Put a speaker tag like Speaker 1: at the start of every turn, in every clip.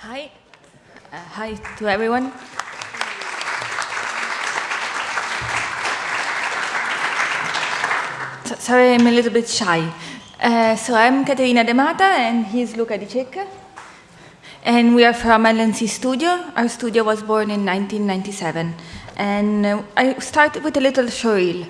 Speaker 1: Hi. Uh, hi to everyone. So, sorry, I'm a little bit shy. Uh, so I'm Caterina De Mata and he's Luca Di Cecca. And we are from LNC Studio. Our studio was born in 1997. And uh, I started with a little showreel.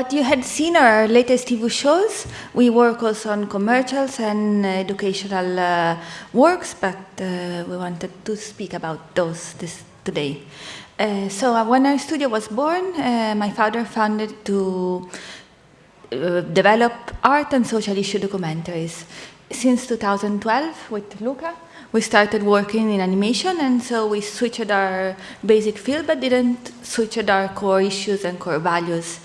Speaker 1: What you had seen our latest TV shows. We work also on commercials and educational uh, works, but uh, we wanted to speak about those this, today. Uh, so uh, when our studio was born, uh, my father founded to uh, develop art and social issue documentaries. Since 2012 with Luca, we started working in animation and so we switched our basic field but didn't switch our core issues and core values.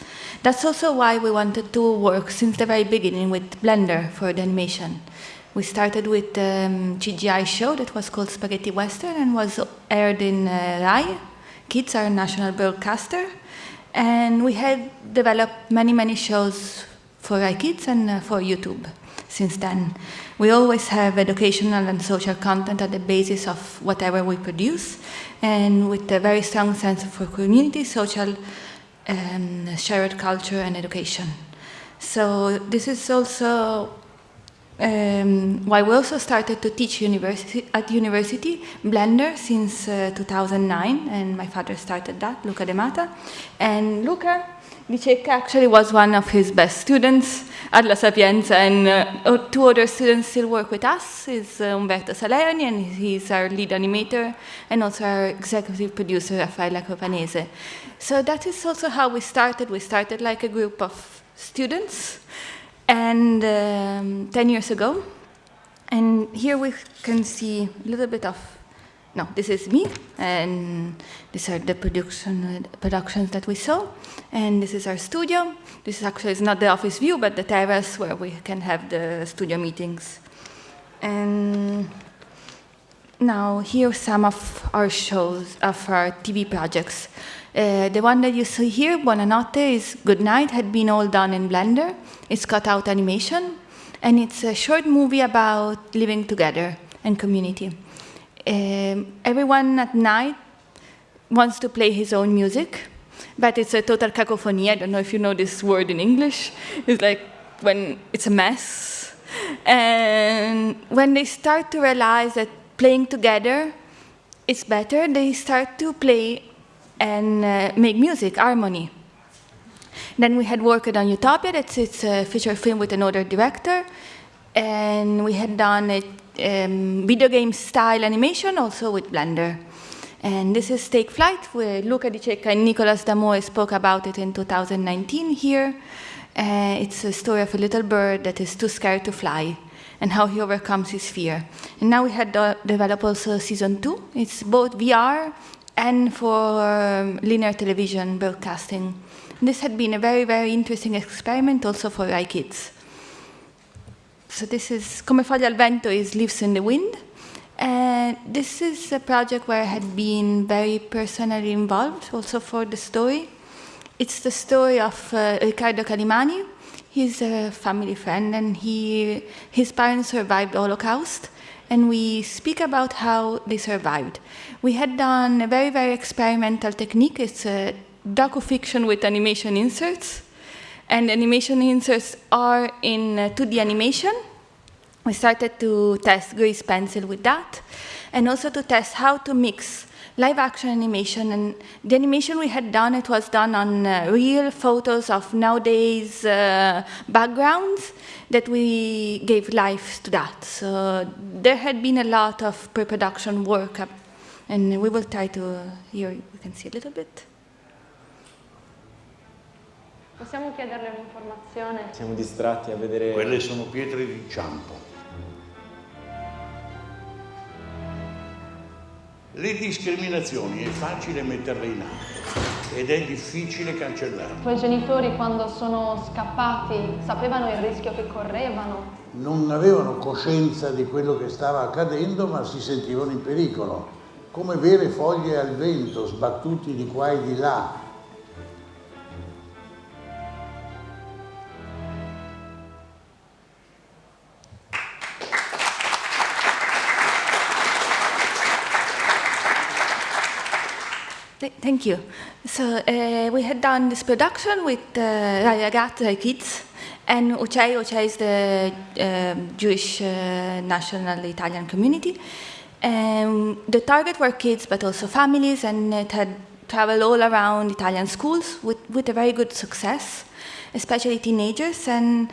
Speaker 1: That's also why we wanted to work since the very beginning with Blender for the animation. We started with a um, CGI show that was called Spaghetti Western and was aired in uh, RAI, Kids, our national broadcaster. And we had developed many, many shows for RAI Kids and uh, for YouTube since then. We always have educational and social content at the basis of whatever we produce, and with a very strong sense for community, social um, shared culture and education. So this is also um, why we also started to teach university, at university Blender since uh, 2009, and my father started that, Luca De Mata. And Luca Di actually was one of his best students at La Sapienza, and uh, two other students still work with us, is uh, Umberto Salerni, and he's our lead animator, and also our executive producer, Raffaella Copanese. So that is also how we started. We started like a group of students, and um, 10 years ago. And here we can see a little bit of, no, this is me, and these are the production, productions that we saw. And this is our studio. This actually is not the office view, but the terrace where we can have the studio meetings. And now here are some of our shows, of our TV projects. Uh, the one that you see here, Buonanotte, is Good Night, had been all done in Blender. It's cut out animation, and it's a short movie about living together and community. Um, everyone at night wants to play his own music, but it's a total cacophony. I don't know if you know this word in English. It's like when it's a mess. And when they start to realize that playing together is better, they start to play and uh, make music, harmony. Then we had worked on Utopia, that's it's a feature film with another director, and we had done a um, video game style animation also with Blender. And this is Take Flight, where Luca Di Cecca and Nicolas Damoe spoke about it in 2019 here. Uh, it's a story of a little bird that is too scared to fly and how he overcomes his fear. And now we had developed also season two. It's both VR and for um, linear television broadcasting. This had been a very, very interesting experiment also for RAI Kids. So this is Come Foglie al Vento is Leaves in the Wind. And this is a project where I had been very personally involved also for the story. It's the story of uh, Riccardo Calimani. He's a family friend and he, his parents survived the Holocaust and we speak about how they survived. We had done a very, very experimental technique. It's a docu-fiction with animation inserts. And animation inserts are in 2D uh, animation. We started to test grease pencil with that, and also to test how to mix live action animation. And the animation we had done, it was done on uh, real photos of nowadays uh, backgrounds that we gave life to that. So there had been a lot of pre-production work, and we will try to, here you can see a little bit.
Speaker 2: Possiamo chiederle un'informazione?
Speaker 3: Siamo distratti a vedere...
Speaker 4: Quelle sono pietre d'inciampo. Le discriminazioni è facile metterle in atto ed è difficile cancellarle.
Speaker 2: I tuoi genitori quando sono scappati sapevano il rischio che correvano?
Speaker 4: Non avevano coscienza di quello che stava accadendo, ma si sentivano in pericolo, come vere foglie al vento, sbattuti di qua e di là,
Speaker 1: Thank you. So uh, we had done this production with uh, Kids and UCEI. UCEI is the uh, Jewish uh, national Italian community. Um, the target were kids, but also families, and it had traveled all around Italian schools with, with a very good success, especially teenagers. And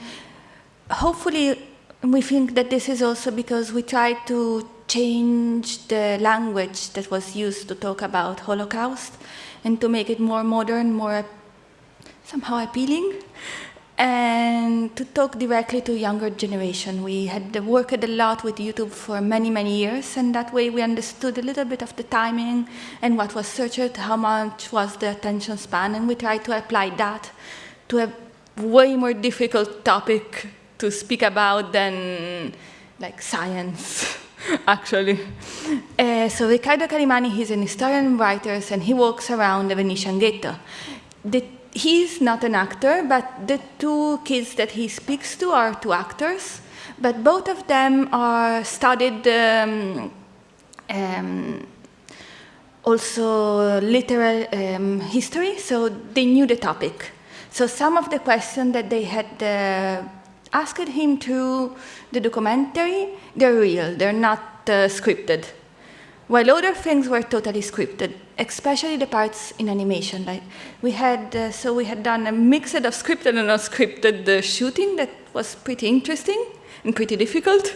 Speaker 1: hopefully, we think that this is also because we tried to change the language that was used to talk about Holocaust and to make it more modern, more somehow appealing, and to talk directly to younger generation. We had worked a lot with YouTube for many, many years, and that way we understood a little bit of the timing and what was searched, how much was the attention span, and we tried to apply that to a way more difficult topic to speak about than like science. actually. Uh, so Riccardo Calimani, he's an historian and writer, and he walks around the Venetian ghetto. The, he's not an actor, but the two kids that he speaks to are two actors, but both of them are studied um, um, also literal um, history, so they knew the topic. So some of the questions that they had uh, asked him to the documentary, they're real, they're not uh, scripted. While other things were totally scripted, especially the parts in animation. Like we had, uh, so we had done a mix of scripted and unscripted uh, shooting that was pretty interesting and pretty difficult.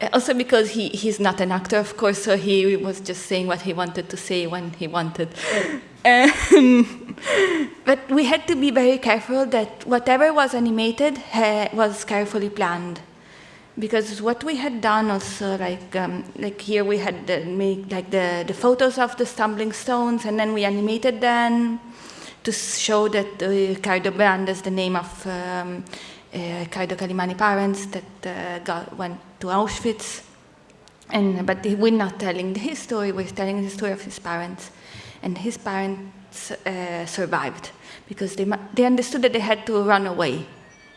Speaker 1: Uh, also because he, he's not an actor, of course, so he was just saying what he wanted to say when he wanted. Um, but we had to be very careful that whatever was animated was carefully planned. Because what we had done also, like, um, like here we had the, make like the, the photos of the stumbling stones, and then we animated them to show that uh, Riccardo Brand is the name of um, uh, Riccardo Calimani parents that uh, got, went to Auschwitz. And, but we're not telling his story, we're telling the story of his parents. And his parents uh, survived because they, they understood that they had to run away.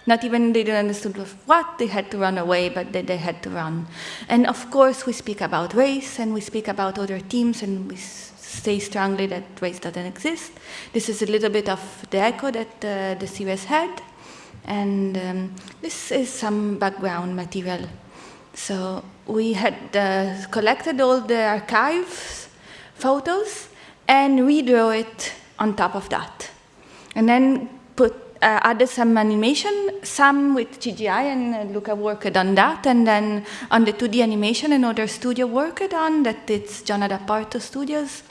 Speaker 1: Not even they didn't understand what they had to run away, but that they had to run. And of course, we speak about race and we speak about other teams and we say strongly that race doesn't exist. This is a little bit of the echo that uh, the series had. And um, this is some background material. So we had uh, collected all the archives, photos, and redraw it on top of that. And then put uh, added some animation, some with CGI, and uh, Luca worked on that, and then on the 2D animation, another studio worked on that. It's John Adaparto Studios,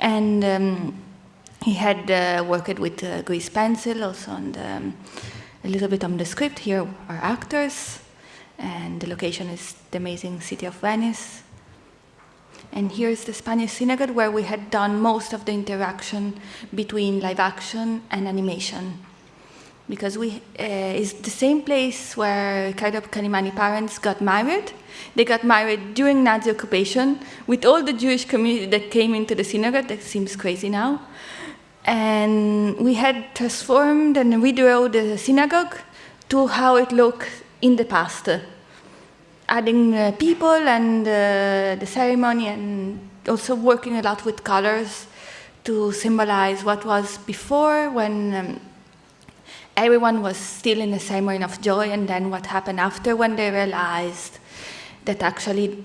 Speaker 1: and um, he had uh, worked with uh, grease pencil, also on the, um, a little bit on the script. Here are actors, and the location is the amazing city of Venice. And here's the Spanish synagogue where we had done most of the interaction between live action and animation. Because we, uh, it's the same place where Riccardo Calimani parents got married. They got married during Nazi occupation with all the Jewish community that came into the synagogue. That seems crazy now. And we had transformed and redrew the synagogue to how it looked in the past adding uh, people and uh, the ceremony and also working a lot with colors to symbolize what was before when um, everyone was still in a ceremony of joy and then what happened after when they realized that actually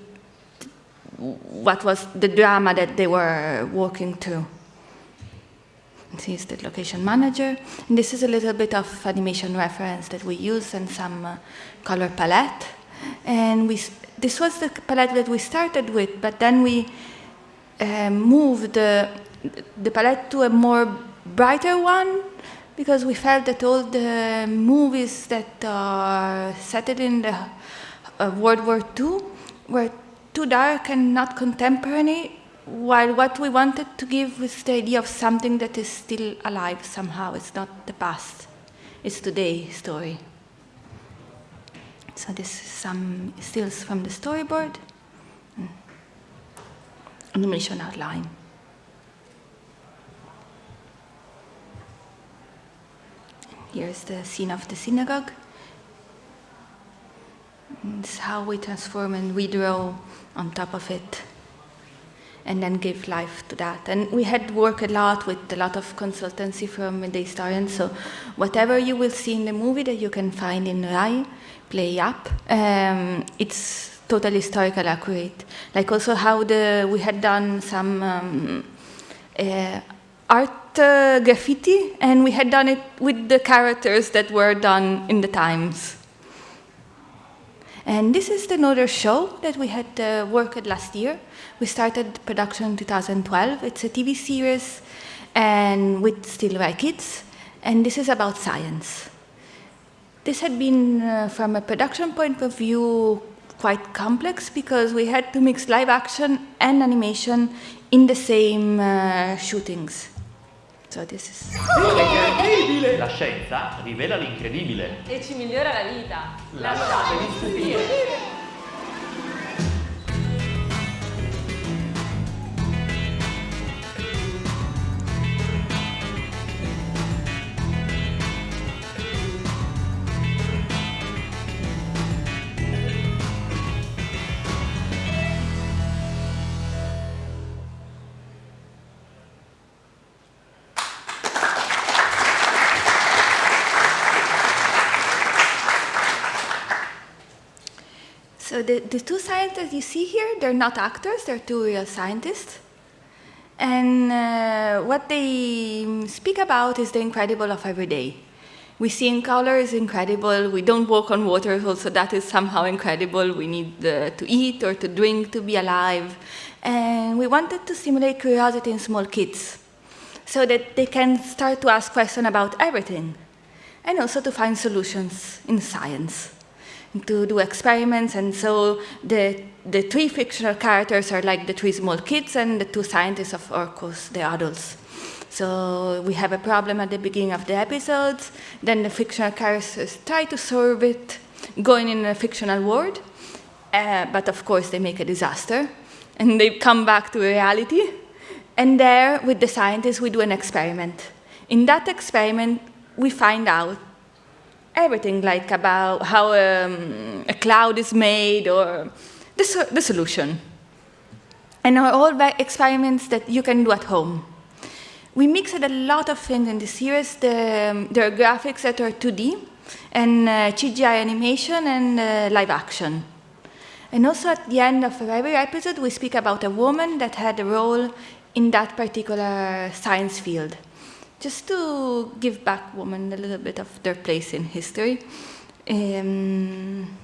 Speaker 1: what was the drama that they were working through. He's the location manager. And this is a little bit of animation reference that we use and some uh, color palette. And we, this was the palette that we started with, but then we uh, moved the, the palette to a more brighter one because we felt that all the movies that are set in the uh, World War II were too dark and not contemporary, while what we wanted to give was the idea of something that is still alive somehow. It's not the past, it's today story. So this is some stills from the storyboard. Mm. Animation outline. Here's the scene of the synagogue. Mm, it's how we transform and we redraw on top of it and then give life to that. And we had worked a lot with a lot of consultancy from the historians, so whatever you will see in the movie that you can find in RAI, play up, um, it's totally historical accurate. Like also how the, we had done some um, uh, art uh, graffiti, and we had done it with the characters that were done in the times. And this is another show that we had uh, worked last year. We started production in 2012. It's a TV series and with Still RAI Kids, and this is about science. This had been, uh, from a production point of view, quite complex because we had to mix live action and animation in the same uh, shootings. So this is...
Speaker 3: La scienza rivela l'incredibile.
Speaker 2: E ci migliora la vita.
Speaker 3: 来
Speaker 1: 吧！The, the two scientists you see here, they're not actors, they're two real scientists. And uh, what they speak about is the incredible of every day. We see in color is incredible. We don't walk on water, also that is somehow incredible. We need uh, to eat or to drink to be alive. And we wanted to stimulate curiosity in small kids so that they can start to ask questions about everything and also to find solutions in science to do experiments, and so the, the three fictional characters are like the three small kids, and the two scientists, of course, the adults. So we have a problem at the beginning of the episodes, then the fictional characters try to solve it, going in a fictional world, uh, but of course they make a disaster, and they come back to reality, and there, with the scientists, we do an experiment. In that experiment, we find out everything like about how um, a cloud is made or the, the solution. And are all experiments that you can do at home. We mixed a lot of things in the series. The, um, there are graphics that are 2D and uh, CGI animation and uh, live action. And also at the end of every episode, we speak about a woman that had a role in that particular science field just to give back women a little bit of their place in history. Um,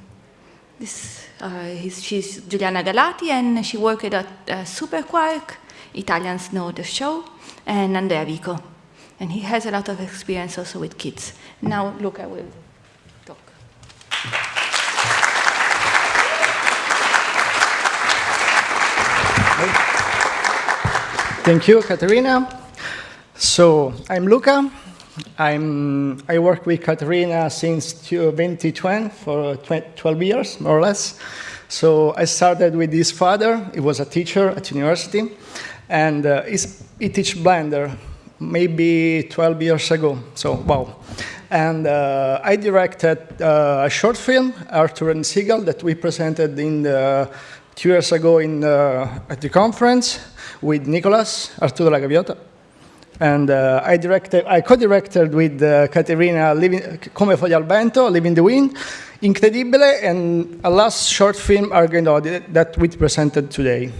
Speaker 1: this, uh, she's Giuliana Galati, and she worked at uh, Superquark. Italians know the show, and Andrea Vico. And he has a lot of experience also with kids. Now, Luca will talk.
Speaker 5: Thank you, Caterina. So I'm Luca. I'm, I work with Caterina since 2020 for 12 years, more or less. So I started with his father. He was a teacher at university, and uh, he teach Blender maybe 12 years ago. So wow. And uh, I directed uh, a short film, Arthur and Seagull, that we presented in the, two years ago in, uh, at the conference with Nicolas, Arturo La Gaviota. And uh, I directed, I co-directed with uh, Caterina Living, Come foglia al vento, Living the Wind, Incredibile, and a last short film, Argendotti, that we presented today.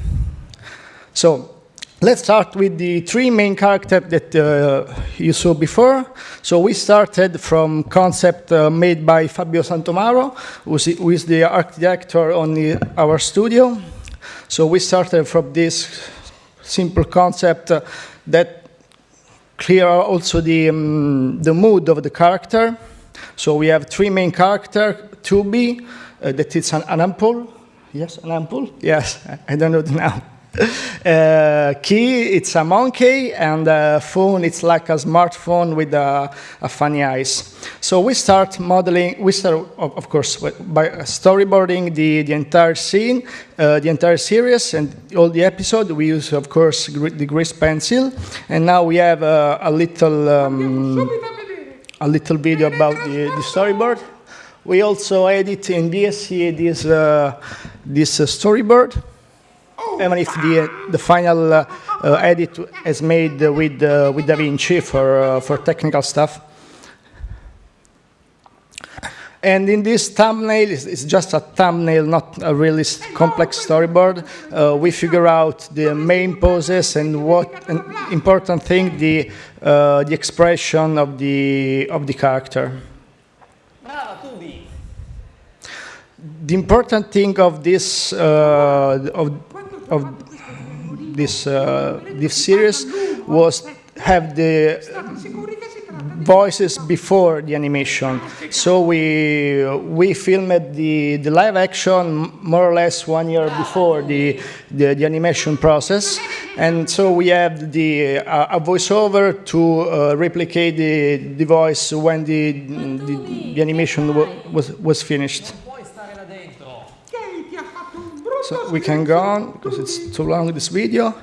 Speaker 5: So let's start with the three main characters that uh, you saw before. So we started from concept uh, made by Fabio Santomaro, who is the architect on the, our studio. So we started from this simple concept uh, that clear also the, um, the mood of the character. So we have three main character, 2B, uh, that is an, an ampoule. Yes, an ampoule? Yes, I don't know the now. Uh, key, it's a monkey, and uh, phone, it's like a smartphone with a, a, funny eyes. So we start modeling, we start, of, course, by storyboarding the, the entire scene, uh, the entire series, and all the episode. We use, of course, the grease pencil, and now we have uh, a little, um, a little video about the, the storyboard. We also edit in VSE this, uh, this uh, storyboard even if the, the final uh, uh, edit is made with, uh, with DaVinci for, for technical stuff. And in this thumbnail, it's, just a thumbnail, not a really complex storyboard. Uh, we figure out the main poses and what an important thing, the, uh, the expression of the, of the character. The important thing of this, uh, of of this uh, this series was have the voices before the animation. So we we filmed the the live action more or less one year before the the, the animation process, and so we have the uh, a voiceover to uh, replicate the the voice when the the, the animation was was finished. So we can go on because it's too long this video.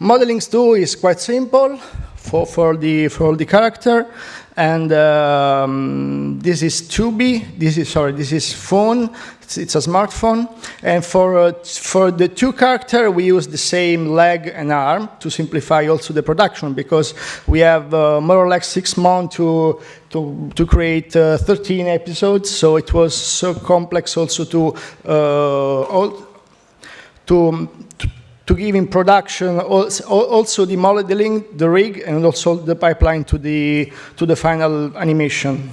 Speaker 5: Modeling 2 is quite simple for, for, the, for the character. And um, this is 2B, this is, sorry, this is phone, it's, it's a smartphone. And for, uh, for the two character, we use the same leg and arm to simplify also the production because we have uh, more or less six months to, to, to create uh, 13 episodes. So it was so complex also to uh, all, to, to, give in production also, also the modeling, the rig, and also the pipeline to the, to the final animation.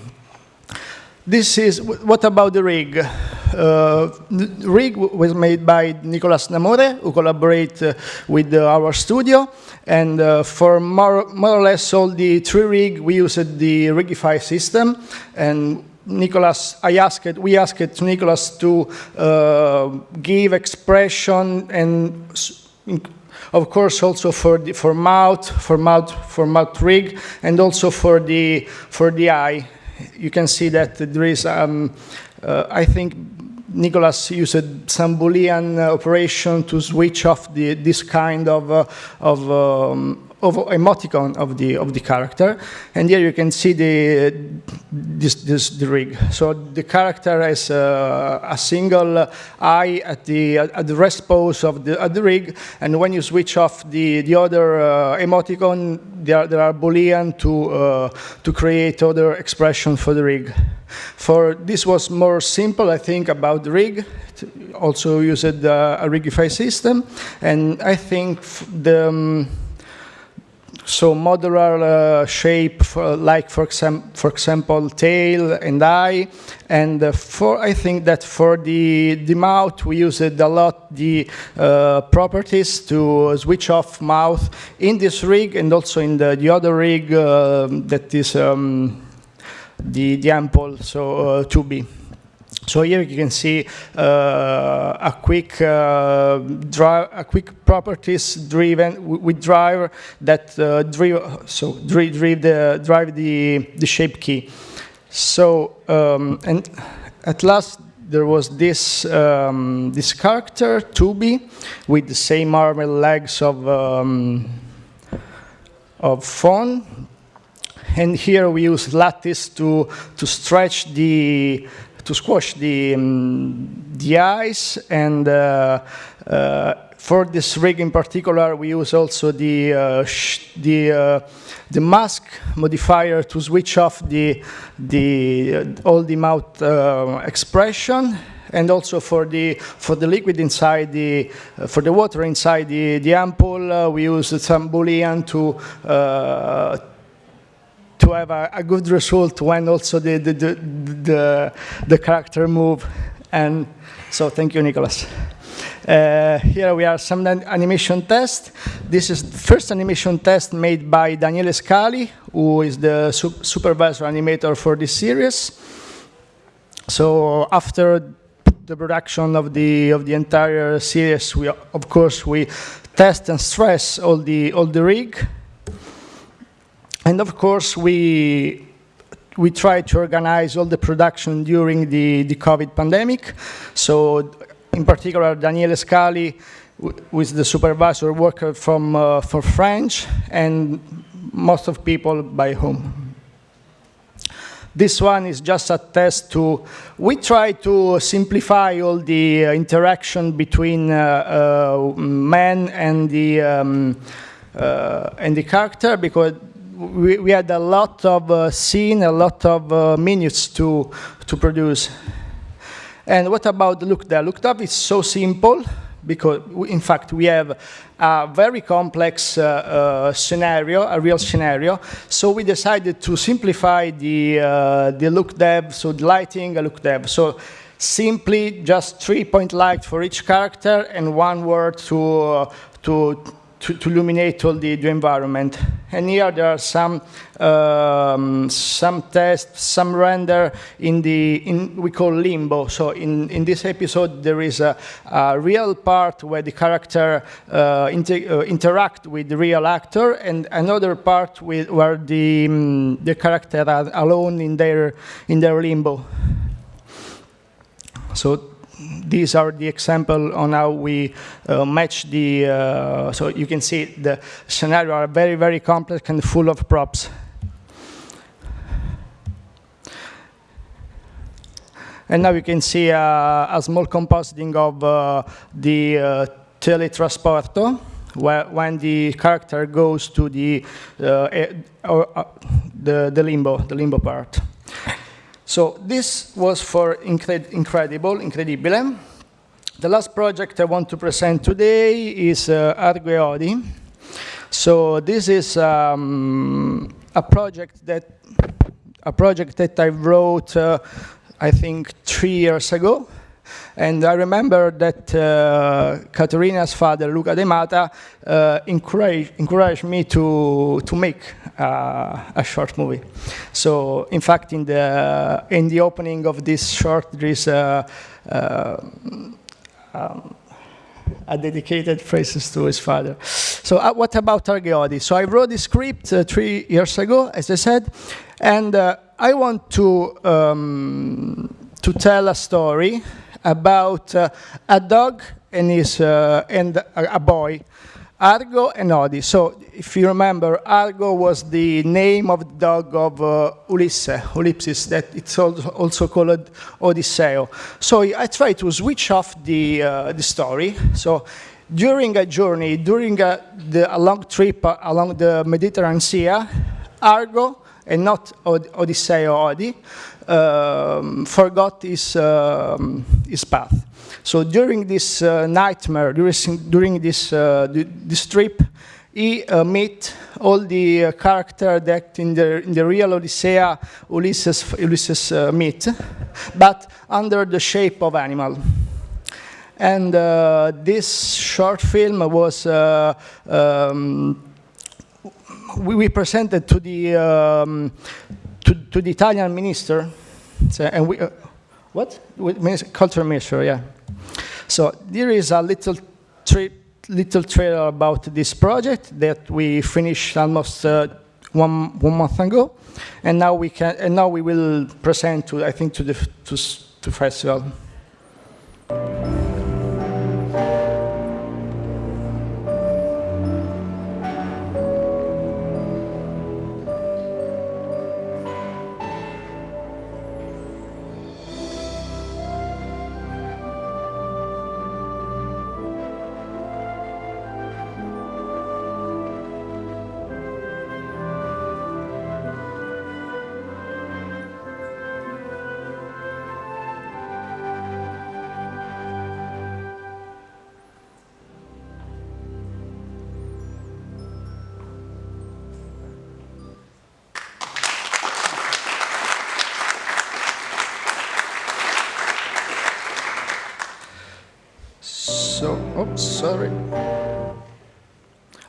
Speaker 5: This is, what about the rig? Uh, the rig was made by Nicolas Namore, who collaborate uh, with uh, our studio. And uh, for more, more or less all the three rig, we used the Rigify system. And Nicolas, I asked, we asked Nicolas to uh, give expression and of course also for the, for mouth, for mouth, for mouth rig, and also for the for the eye. You can see that there is, um, uh, I think, Nicolas used some Boolean operation to switch off the, this kind of, uh, of um, of emoticon of the of the character, and here you can see the this, this the rig. So the character has uh, a single eye at the at the rest pose of the at the rig, and when you switch off the the other uh, emoticon, there there are boolean to uh, to create other expression for the rig. For this was more simple, I think, about the rig. also used uh, a rigify system, and I think the um, so modular uh, shape, for, like for, exam for example, tail and eye. And uh, for I think that for the, the mouth, we used a lot the uh, properties to switch off mouth in this rig and also in the, the other rig uh, that is um, the, the ampoule, so 2B. So here you can see uh, a quick uh, drive, a quick properties driven with driver that uh, drive so drive, drive the drive the the shape key. So um, and at last there was this um, this character 2B with the same arm and legs of um, of phone. And here we use lattice to to stretch the to squash the, um, the ice and uh, uh, for this rig in particular, we use also the uh, the uh, the mask modifier to switch off the the uh, all the mouth uh, expression, and also for the for the liquid inside the for the water inside the the ampoule, we use some boolean to to have a, a, good result when also the, the, the, the, the character move. And so thank you, Nicolas. Uh, here we are some animation test. This is the first animation test made by Daniele Scali, who is the su supervisor animator for this series. So after the production of the of the entire series, we of course we test and stress all the all the rig, and of course we we try to organize all the production during the, the COVID pandemic. So in particular, Daniele Scali, who is the supervisor worker from uh, for French, and most of people by home. This one is just a test to, we try to simplify all the uh, interaction between uh, uh, man and the, um, uh, and the character because we, we, had a lot of uh, scene, a lot of uh, minutes to, to produce. And what about the look dev? Look up is so simple because in fact we have a very complex uh, uh, scenario, a real scenario. So we decided to simplify the, uh, the look dev, so the lighting, a look dev. So simply just three point light for each character and one world to, uh, to to, to, illuminate all the, the, environment. And here there are some um, some tests, some render in the in we call limbo. So in in this episode there is a, a real part where the character uh, inter, uh, interact with the real actor, and another part with where the um, the character are alone in their in their limbo. So these are the example on how we uh, match the, uh, so you can see the scenario are very, very complex and full of props. And now you can see uh, a small compositing of uh, the uh, teletransporto, where when the character goes to the, uh, the, the limbo, the limbo part. So this was for Incred Incredible, Incredibile. The last project I want to present today is uh, Argo e So this is um, a project that a project that I wrote, uh, I think, three years ago. And I remember that uh, Caterina's father, Luca De Mata, uh, encouraged, encouraged me to, to make uh, a short movie. So, in fact, in the, in the opening of this short, there is a, um, a dedicated phrases to his father. So uh, what about Argo e So I wrote the script uh, three years ago, as I said, and uh, I want to, um, to tell a story about uh, a dog and, his, uh, and a, boy, Argo and Odi. So if you remember, Argo was the name of the dog of uh, Ulysses, Ulysses, that it's also called Odisseo. So I try to switch off the, uh, the story. So during a journey, during a, the, a long trip along the Mediterranean Sea, Argo, and not Od Odisseo Odi, um, forgot his, um, his path. So during this uh, nightmare, during, during this, uh, this trip, he uh, all the uh, characters that in the, in the real Odyssey Ulysses, Ulysses uh, meet, but under the shape of animal. And uh, this short film was uh, um, we, we, presented to the um, to, to the Italian minister, and we, uh, what? Culture minister, yeah. So there is a little, little trailer about this project that we finished almost uh, one, one month ago, and now we can, and now we will present to, I think, to the to, to festival. So, oops, sorry.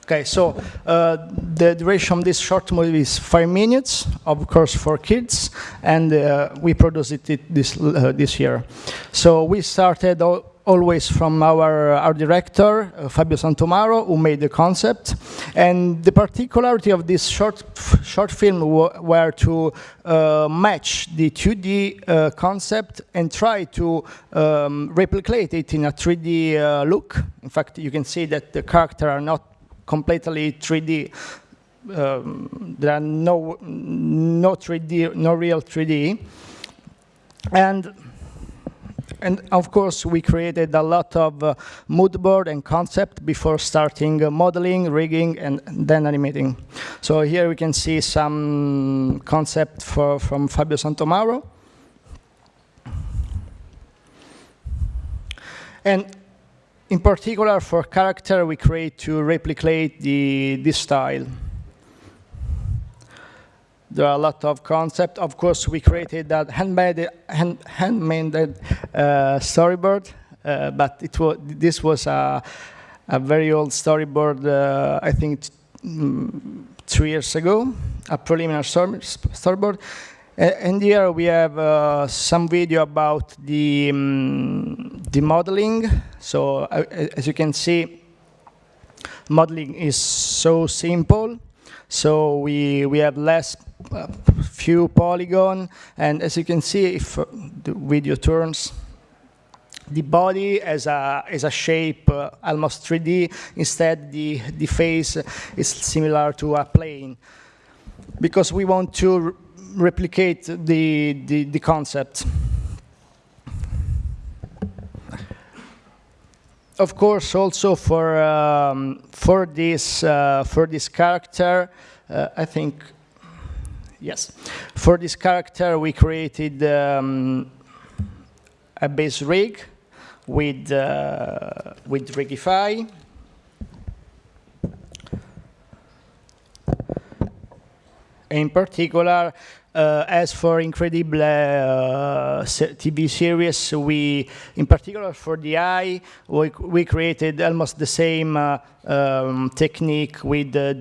Speaker 5: Okay, so uh, the duration of this short movie is five minutes, of course, for kids, and uh, we produced it this uh, this year. So we started always from our our director uh, Fabio Santomaro, who made the concept, and the particularity of this short short film were to uh, match the 2D uh, concept and try to um, replicate it in a 3D look. In fact, you can see that the characters are not completely 3D. Um, there are no no 3D, no real 3D, and and of course we created a lot of uh, mood board and concept before starting uh, modeling, rigging, and then animating. So here we can see some concept for, from Fabio Santomaro. And in particular, for character, we create to replicate the, this style. There are a lot of concepts. Of course, we created that handmade, hand, handmade uh, storyboard, uh, but it was, this was a, a very old storyboard, uh, I think mm, two years ago, a preliminary storyboard. And here we have uh, some video about the, um, the modeling. So uh, as you can see, modeling is so simple. So we, we have less few polygon. And as you can see, if uh, the video turns, the body as a, as a shape, uh, almost 3D. Instead, the, the face is similar to a plane. Because we want to replicate the, the, the concept. Of course, also for um, for this uh, for this character, uh, I think yes, for this character we created um, a base rig with uh, with Rigify. In particular, as for Incredible uh, TV series, we, in particular for the eye, we, we created almost the same uh, um, technique with the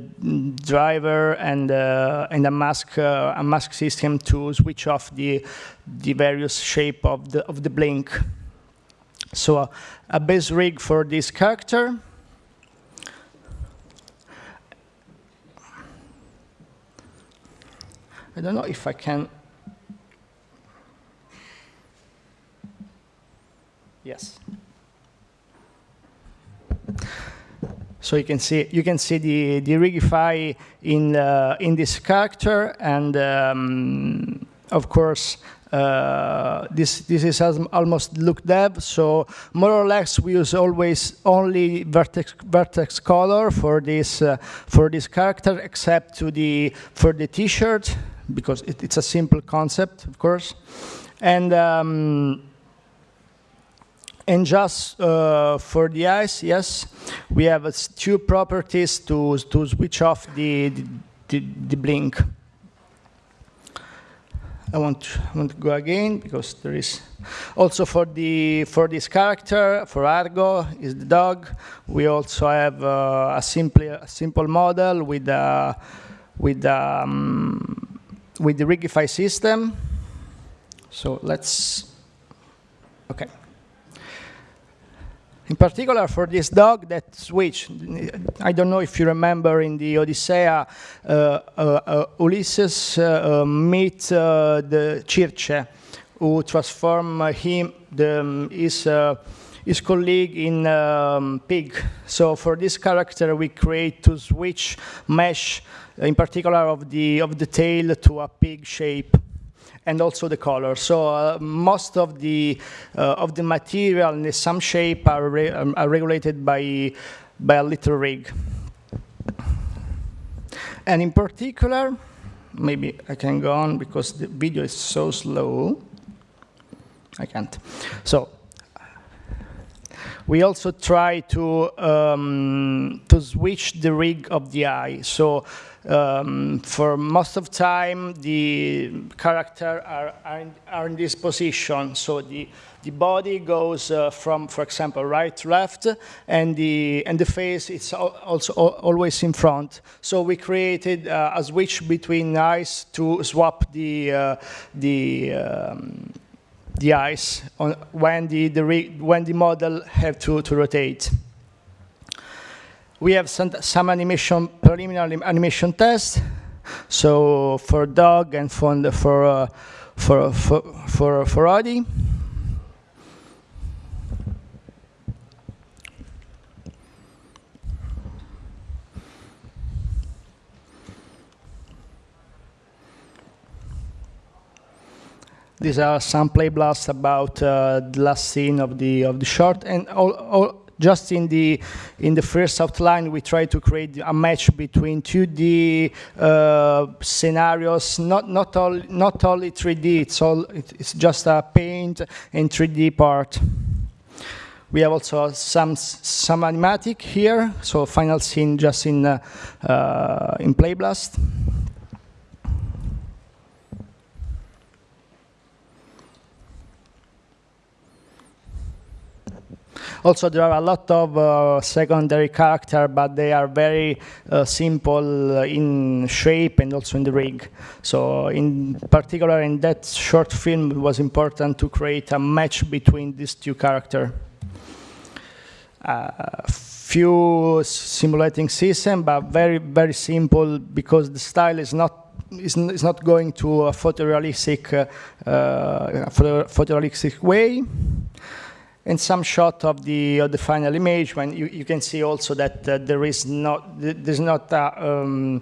Speaker 5: driver and uh, and a mask uh, a mask system to switch off the the various shape of the of the blink. So a base rig for this character. I don't know if I can. Yes. So you can see you can see the the Rigify in uh, in this character, and um, of course uh, this this is almost look dev. So more or less we use always only vertex vertex color for this uh, for this character, except to the for the T-shirt because it, it's a simple concept, of course. And um, and just uh, for the eyes, yes, we have uh, two properties to to switch off the the, the, blink. I want to, I want to go again because there is also for the for this character for Argo is the dog. We also have uh, a simple a simple model with a with um, with the Rigify system. So let's, okay. In particular, for this dog that switch, I don't know if you remember in the Odyssey, uh, uh, uh, Ulysses uh, uh, meet the Circe, who transform him, the, um, his, his colleague in um, pig. So for this character, we create to switch mesh in particular of the, of the tail to a pig shape and also the color. So uh, most of the uh, of the material in some shape are, re um, are regulated by by a little rig. And in particular, maybe I can go on because the video is so slow. I can't. So We also try to, um, to switch the rig of the eye. So um, for most of time, the character are, are, in, are in this position. So the, the body goes uh, from, for example, right to left, and the, and the face is also always in front. So we created uh, a switch between eyes to swap the, uh, the, um, the eyes on when the, the when the model have to, to rotate. We have some, some animation, preliminary animation tests. So for dog and for, for, uh, for, for, for, for Audi. These are some play blasts about uh, the last scene of the of the short, and all, all, just in the in the first outline, we try to create a match between 2D uh, scenarios, not not all not only 3D. It's all it's just a paint and 3D part. We have also some some animatic here, so final scene just in uh, uh, in Playblast. Also, there are a lot of uh, secondary character, but they are very uh, simple in shape and also in the rig. So in particular, in that short film, it was important to create a match between these two characters. Uh, few simulating system, but very, very simple because the style is not is, not going to a photorealistic, uh, uh, photorealistic way and some shot of the of the final image when you, you can see also that uh, there is not there's not a, um,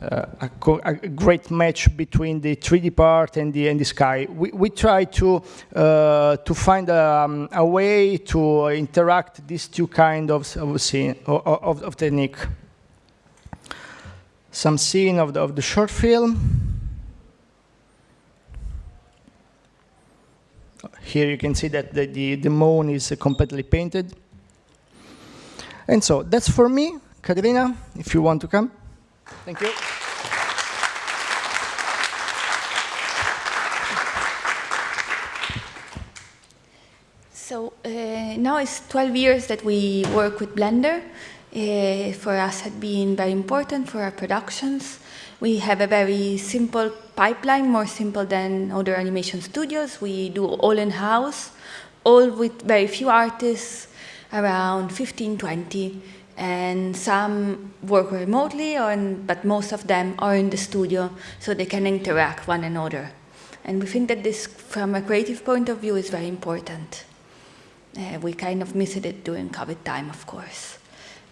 Speaker 5: uh, a, a, great match between the 3D part and the and the sky. We we try to uh, to find um, a way to interact these two kind of of scene of, of technique. Some scene of the of the short film. Here you can see that the, the, the moon is completely painted. And so that's for me. Caterina, if you want to come. Thank you.
Speaker 1: So uh, now it's 12 years that we work with Blender. Uh, for us, had been very important for our productions. We have a very simple pipeline, more simple than other animation studios. We do all in-house, all with very few artists, around 15, 20, and some work remotely, or in, but most of them are in the studio, so they can interact one another. And we think that this, from a creative point of view, is very important. Uh, we kind of missed it during COVID time, of course.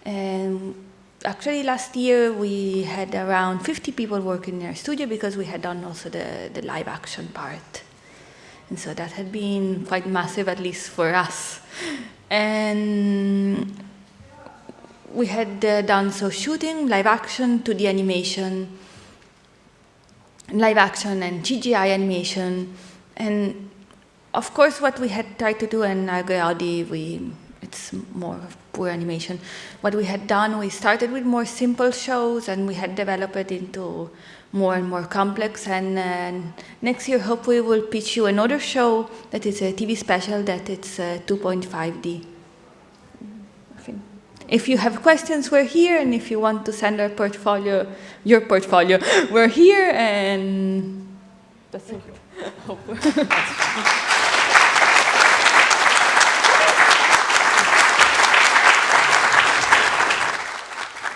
Speaker 1: And actually last year we had around 50 people working in our studio because we had done also the, the live action part. And so that had been quite massive, at least for us. And we had uh, done so shooting, live action, to the animation, live action and CGI animation. And of course, what we had tried to do in Argo Audi, we it's more poor animation. What we had done, we started with more simple shows and we had developed it into more and more complex. And next year, hopefully, we'll pitch you another show that is a TV special that it's uh, 2.5D. If you have questions, we're here, and if you want to send our portfolio, your portfolio, we're here, and that's it.